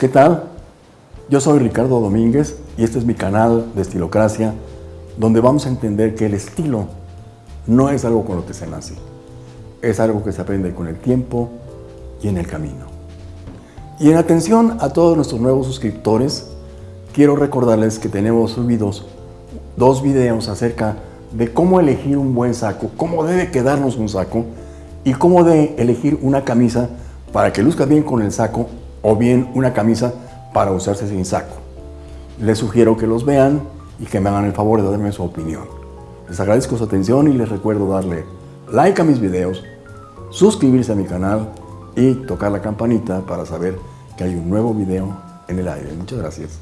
¿Qué tal? Yo soy Ricardo Domínguez y este es mi canal de Estilocracia, donde vamos a entender que el estilo no es algo con lo que se nace, es algo que se aprende con el tiempo y en el camino. Y en atención a todos nuestros nuevos suscriptores, quiero recordarles que tenemos subidos dos videos acerca de cómo elegir un buen saco, cómo debe quedarnos un saco y cómo de elegir una camisa para que luzca bien con el saco o bien una camisa para usarse sin saco. Les sugiero que los vean y que me hagan el favor de darme su opinión. Les agradezco su atención y les recuerdo darle like a mis videos, suscribirse a mi canal y tocar la campanita para saber que hay un nuevo video en el aire. Muchas gracias.